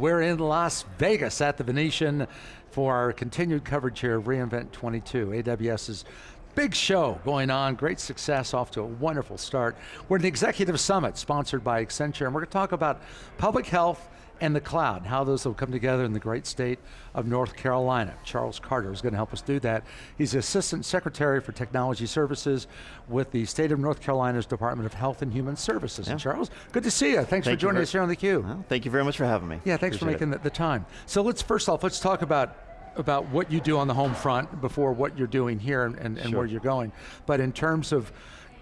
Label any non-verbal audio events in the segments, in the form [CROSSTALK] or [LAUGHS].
We're in Las Vegas at the Venetian for our continued coverage here of reInvent 22. AWS's big show going on, great success, off to a wonderful start. We're at the Executive Summit, sponsored by Accenture, and we're going to talk about public health and the cloud, how those will come together in the great state of North Carolina. Charles Carter is going to help us do that. He's Assistant Secretary for Technology Services with the State of North Carolina's Department of Health and Human Services. Yeah. And Charles, good to see you. Thanks thank for joining us here on theCUBE. Well, thank you very much for having me. Yeah, thanks Appreciate for making the, the time. So let's first off, let's talk about about what you do on the home front before what you're doing here and, and, and sure. where you're going. But in terms of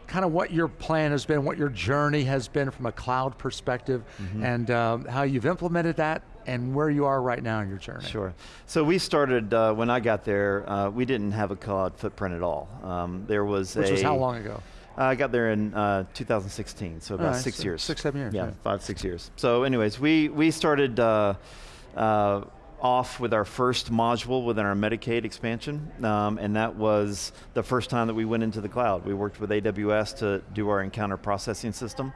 kind of what your plan has been, what your journey has been from a cloud perspective, mm -hmm. and um, how you've implemented that, and where you are right now in your journey. Sure. So we started, uh, when I got there, uh, we didn't have a cloud footprint at all. Um, there was Which a- was how long ago? I got there in uh, 2016, so about right, six so years. Six, seven years. Yeah, yeah, five, six years. So anyways, we, we started uh, uh, off with our first module within our Medicaid expansion, um, and that was the first time that we went into the cloud. We worked with AWS to do our encounter processing system,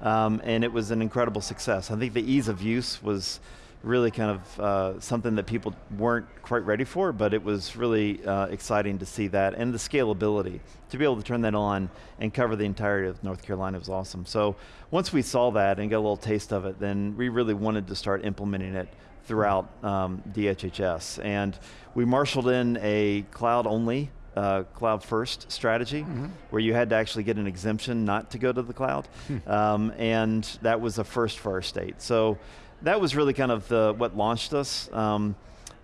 um, and it was an incredible success. I think the ease of use was really kind of uh, something that people weren't quite ready for, but it was really uh, exciting to see that, and the scalability. To be able to turn that on and cover the entirety of North Carolina was awesome. So once we saw that and got a little taste of it, then we really wanted to start implementing it throughout um, DHHS. And we marshaled in a cloud-only uh, cloud first strategy, mm -hmm. where you had to actually get an exemption not to go to the cloud. Hmm. Um, and that was a first for our state. So that was really kind of the, what launched us. Um,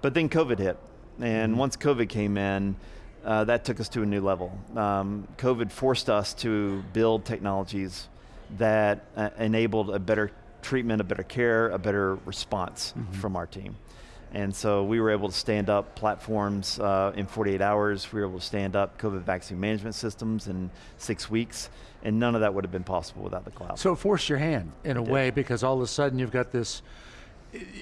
but then COVID hit. And mm -hmm. once COVID came in, uh, that took us to a new level. Um, COVID forced us to build technologies that uh, enabled a better treatment, a better care, a better response mm -hmm. from our team. And so we were able to stand up platforms uh, in 48 hours. We were able to stand up COVID vaccine management systems in six weeks, and none of that would have been possible without the cloud. So it forced your hand in it a did. way because all of a sudden you've got this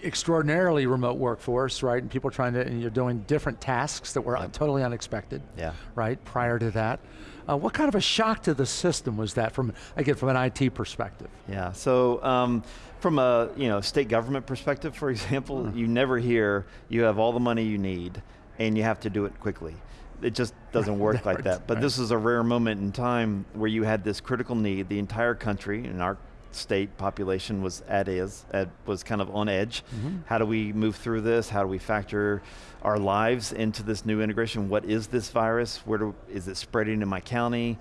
extraordinarily remote workforce, right? And people trying to, and you're doing different tasks that were yep. totally unexpected, yeah. right, prior to that. Uh, what kind of a shock to the system was that from, again, from an IT perspective? Yeah, so um, from a you know state government perspective, for [LAUGHS] example, mm. you never hear you have all the money you need and you have to do it quickly. It just doesn't [LAUGHS] work like that. But right. this is a rare moment in time where you had this critical need, the entire country, in our state population was at is at, was kind of on edge. Mm -hmm. How do we move through this? How do we factor our lives into this new integration? What is this virus? Where do, is it spreading in my county,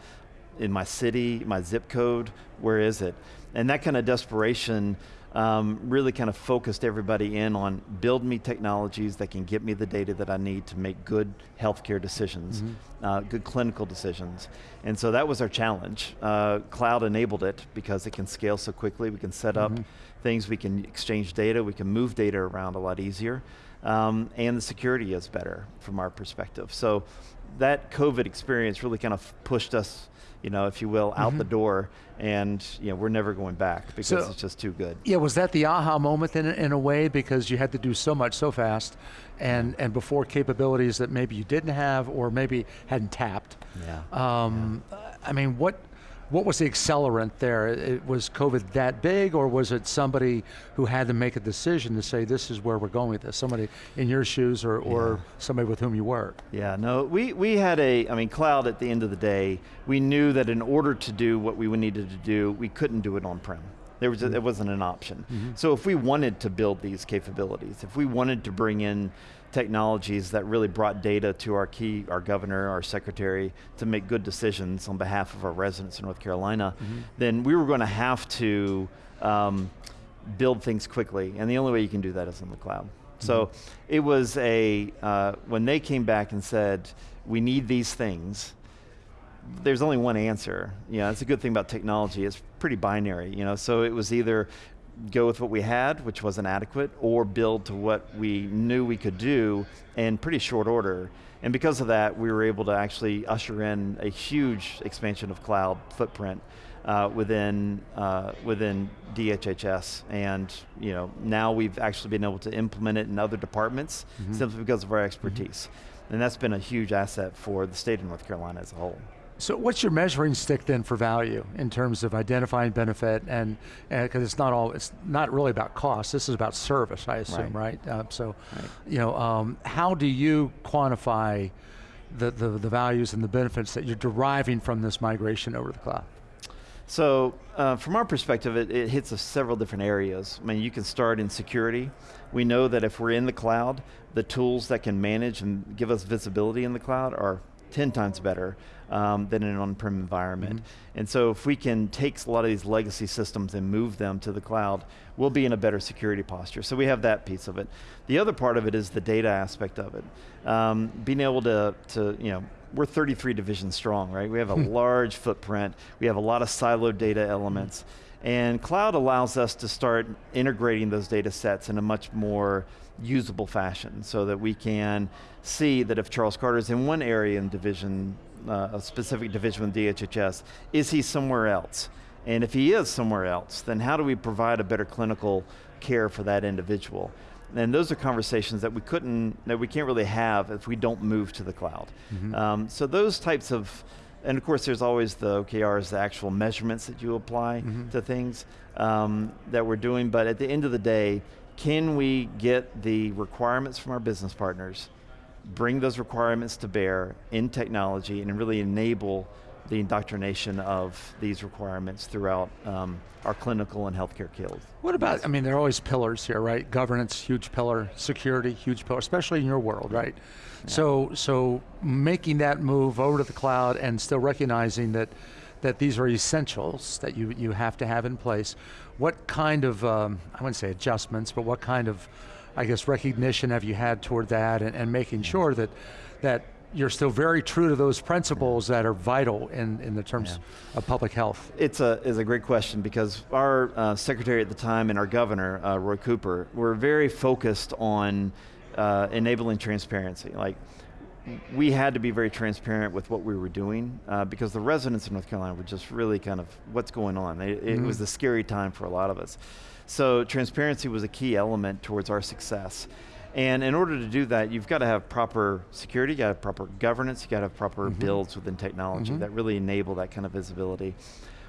in my city, my zip code? Where is it? And that kind of desperation um, really kind of focused everybody in on build me technologies that can get me the data that I need to make good healthcare decisions, mm -hmm. uh, good clinical decisions. And so that was our challenge. Uh, cloud enabled it because it can scale so quickly, we can set up mm -hmm. things, we can exchange data, we can move data around a lot easier, um, and the security is better from our perspective. So that COVID experience really kind of pushed us you know, if you will, out mm -hmm. the door, and you know, we're never going back because so, it's just too good. Yeah, was that the aha moment in, in a way because you had to do so much so fast, and and before capabilities that maybe you didn't have or maybe hadn't tapped. Yeah. Um, yeah. I mean, what what was the accelerant there? It, was COVID that big or was it somebody who had to make a decision to say this is where we're going with this? Somebody in your shoes or, or somebody with whom you work? Yeah, no, we, we had a, I mean cloud at the end of the day, we knew that in order to do what we needed to do, we couldn't do it on-prem. There was a, it wasn't an option. Mm -hmm. So if we wanted to build these capabilities, if we wanted to bring in technologies that really brought data to our key, our governor, our secretary, to make good decisions on behalf of our residents in North Carolina, mm -hmm. then we were going to have to um, build things quickly, and the only way you can do that is in the cloud. Mm -hmm. So it was a, uh, when they came back and said, we need these things, there's only one answer. You know, it's a good thing about technology, it's pretty binary, you know, so it was either go with what we had, which wasn't adequate, or build to what we knew we could do in pretty short order. And because of that, we were able to actually usher in a huge expansion of cloud footprint uh, within uh, within DHHS, and you know now we've actually been able to implement it in other departments mm -hmm. simply because of our expertise, mm -hmm. and that's been a huge asset for the state of North Carolina as a whole. So what's your measuring stick then for value in terms of identifying benefit and, because it's not all, it's not really about cost, this is about service, I assume, right? Right. Uh, so, Right. you know, um, how do you quantify the, the, the values and the benefits that you're deriving from this migration over the cloud? So, uh, from our perspective, it, it hits us several different areas. I mean, you can start in security. We know that if we're in the cloud, the tools that can manage and give us visibility in the cloud are 10 times better um, than in an on-prem environment. And so if we can take a lot of these legacy systems and move them to the cloud, we'll be in a better security posture. So we have that piece of it. The other part of it is the data aspect of it. Um, being able to, to, you know, we're 33 divisions strong, right? We have a large footprint. We have a lot of siloed data elements. And cloud allows us to start integrating those data sets in a much more usable fashion so that we can see that if Charles Carter is in one area in division, uh, a specific division with DHHS, is he somewhere else? And if he is somewhere else, then how do we provide a better clinical care for that individual? And those are conversations that we couldn't, that we can't really have if we don't move to the cloud. Um, so those types of, and of course there's always the OKRs, the actual measurements that you apply to things um, that we're doing, but at the end of the day, can we get the requirements from our business partners, bring those requirements to bear in technology and really enable the indoctrination of these requirements throughout um, our clinical and healthcare fields. What about, I mean, there are always pillars here, right? Governance, huge pillar, security, huge pillar, especially in your world, right? So, so making that move over to the cloud and still recognizing that, that these are essentials that you, you have to have in place. What kind of, um, I wouldn't say adjustments, but what kind of, I guess, recognition have you had toward that and, and making sure that, that you're still very true to those principles that are vital in, in the terms of public health? It's a, is a great question because our uh, secretary at the time and our governor, uh, Roy Cooper, were very focused on uh, enabling transparency. Like, we had to be very transparent with what we were doing uh, because the residents in North Carolina were just really kind of, what's going on? It, it was a scary time for a lot of us. So transparency was a key element towards our success. And in order to do that, you've got to have proper security, you got to have proper governance, you got to have proper mm-hmm. builds within technology mm-hmm. that really enable that kind of visibility.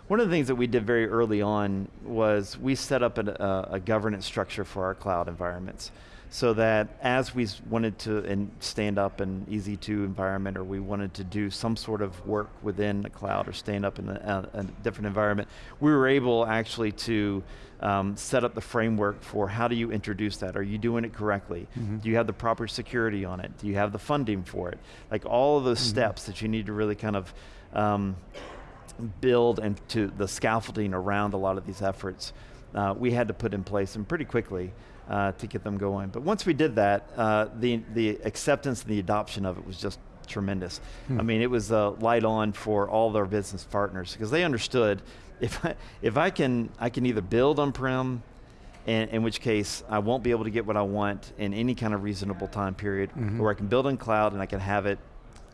One of the things that we did very early on was we set up an, a, a governance structure for our cloud environments so that as we wanted to in, stand up an EC2 environment or we wanted to do some sort of work within the cloud or stand up in a, a, a different environment, we were able actually to um, set up the framework for how do you introduce that? Are you doing it correctly? Do you have the proper security on it? Do you have the funding for it? Like all of those steps that you need to really kind of um, build and to the scaffolding around a lot of these efforts, uh, we had to put in place and pretty quickly uh, to get them going. But once we did that, uh, the, the acceptance and the adoption of it was just tremendous. I mean, it was uh, light on for all their business partners because they understood if I, if I can, I can either build on-prem, in, in which case I won't be able to get what I want in any kind of reasonable time period, or I can build in cloud and I can have it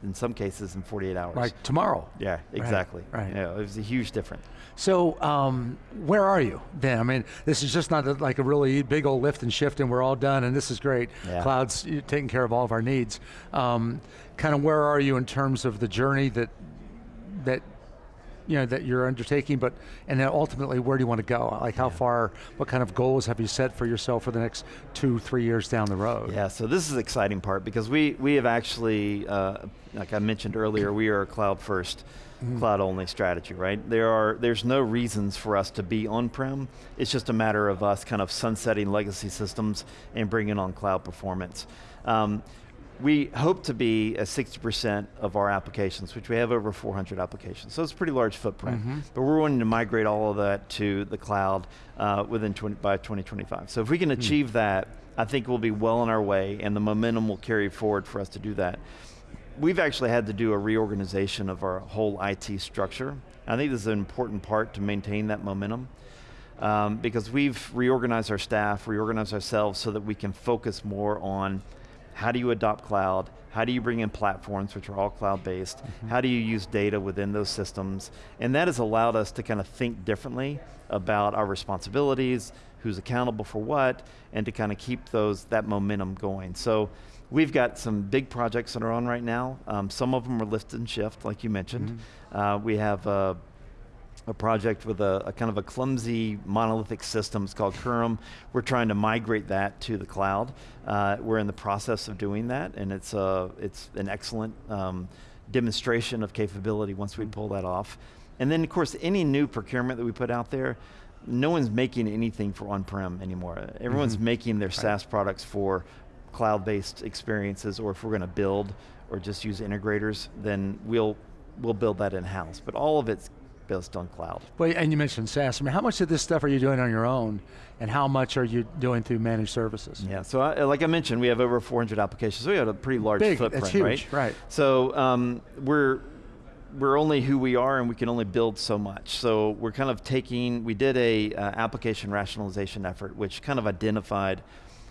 in some cases in 48 hours. Like tomorrow? Yeah, exactly. right. Yeah, it was a huge difference. So, um, where are you then? I mean, this is just not a, like a really big old lift and shift, and we're all done, and this is great. Yeah. Cloud's taking care of all of our needs. Um, kind of where are you in terms of the journey that that you know that you're undertaking, but and then ultimately where do you want to go? Like how far? What kind of goals have you set for yourself for the next two, three years down the road? Yeah, so this is the exciting part because we, we have actually, uh, like I mentioned earlier, we are a cloud 1st cloud only strategy, right? There are, there's no reasons for us to be on-prem. It's just a matter of us kind of sunsetting legacy systems and bringing on cloud performance. Um, we hope to be at 60% of our applications, which we have over 400 applications. So it's a pretty large footprint. But we're wanting to migrate all of that to the cloud uh, within 20, by 2025. So if we can achieve that, I think we'll be well on our way and the momentum will carry forward for us to do that. We've actually had to do a reorganization of our whole IT structure. I think this is an important part to maintain that momentum um, because we've reorganized our staff, reorganized ourselves so that we can focus more on how do you adopt cloud, how do you bring in platforms which are all cloud-based, how do you use data within those systems, and that has allowed us to kind of think differently about our responsibilities, who's accountable for what, and to kind of keep those that momentum going. So we've got some big projects that are on right now. Um, some of them are lift and shift, like you mentioned. Mhm. Uh, we have uh, a project with a, a kind of a clumsy monolithic system. It's called Kurum. We're trying to migrate that to the cloud. Uh, we're in the process of doing that, and it's a it's an excellent um, demonstration of capability once we pull that off. And then, of course, any new procurement that we put out there, no one's making anything for on-prem anymore. Everyone's Mhm. making their SaaS products for cloud-based experiences, or if we're going to build or just use integrators, then we'll we'll build that in-house. But all of it's based on cloud. Well, and you mentioned SaaS. I mean, how much of this stuff are you doing on your own, and how much are you doing through managed services? Yeah, so I, like I mentioned, we have over 400 applications. So we have a pretty large Big, footprint, that's huge, right? right. So um, we're we're only who we are, and we can only build so much. So we're kind of taking. We did a uh, application rationalization effort, which kind of identified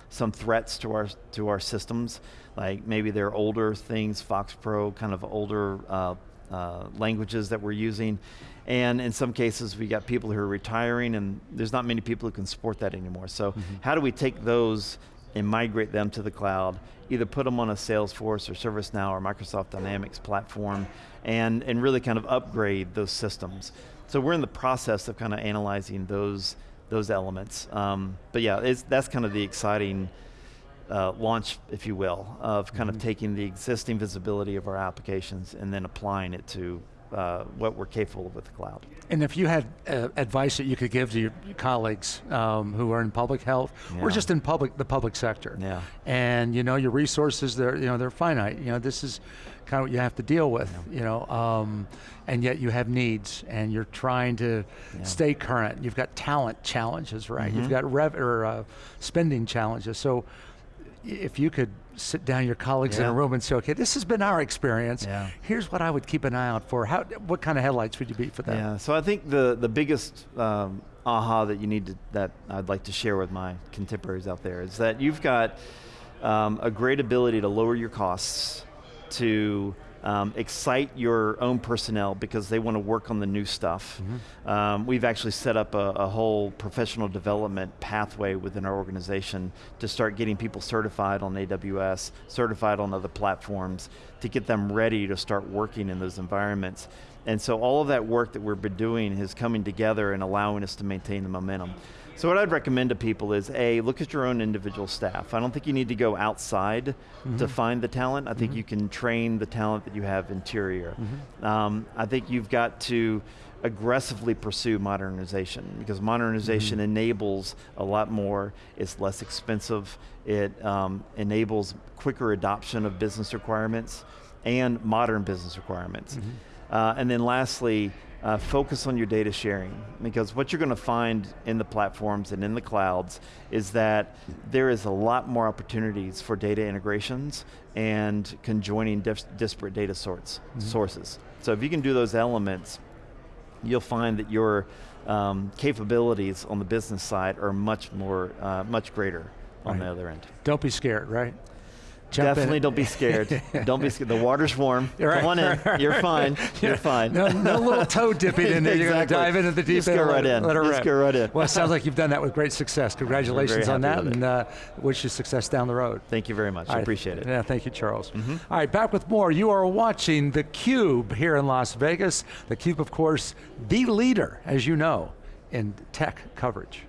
some threats to our to our systems, like maybe they're older things, Fox Pro, kind of older uh, uh, languages that we're using. And in some cases, we got people who are retiring, and there's not many people who can support that anymore. So, how do we take those and migrate them to the cloud? Either put them on a Salesforce or ServiceNow or Microsoft Dynamics platform, and and really kind of upgrade those systems. So we're in the process of kind of analyzing those those elements. Um, but yeah, it's, that's kind of the exciting uh, launch, if you will, of kind of taking the existing visibility of our applications and then applying it to uh, what we're capable of with the cloud. And if you had uh, advice that you could give to your colleagues um, who are in public health or just in public, the public sector, Yeah. and you know your resources, they're you know they're finite. You know this is kind of what you have to deal with. You know, um, and yet you have needs, and you're trying to Yeah. stay current. You've got talent challenges, right? You've Mhm. got rev or uh, spending challenges. So if you could sit down your colleagues in a room and say, okay, this has been our experience. Yeah. Here's what I would keep an eye out for. How, what kind of headlights would you be for that? Yeah, so I think the, the biggest um, aha that you need to, that I'd like to share with my contemporaries out there is that you've got um, a great ability to lower your costs, to um, excite your own personnel because they want to work on the new stuff. Um, we've actually set up a, a whole professional development pathway within our organization to start getting people certified on AWS, certified on other platforms, to get them ready to start working in those environments. And so all of that work that we've been doing is coming together and allowing us to maintain the momentum. So what I'd recommend to people is A, look at your own individual staff. I don't think you need to go outside to find the talent. I think you can train the talent that you have interior. Um, I think you've got to aggressively pursue modernization because modernization enables a lot more, it's less expensive, it um, enables quicker adoption of business requirements and modern business requirements. Uh, and then lastly, uh, focus on your data sharing because what you're going to find in the platforms and in the clouds is that there is a lot more opportunities for data integrations and conjoining dis- disparate data sorts, sources. So if you can do those elements, you'll find that your um, capabilities on the business side are much more, uh, much greater on Right. the other end. Don't be scared, right? Jump in. Definitely don't be scared. [LAUGHS] don't be scared. The water's warm. Right, Come on in. right, [LAUGHS] right. You're fine. You're fine. No, no little toe dipping in there. You're going to dive into the deep Just end. go right in. Let her Just go right in. Well, it sounds like you've done that with great success. Congratulations on that, and uh, wish you success down the road. Thank you very much. I appreciate it. Yeah, thank you, Charles. All right, back with more. You are watching theCUBE here in Las Vegas. theCUBE, of course, the leader, as you know, in tech coverage.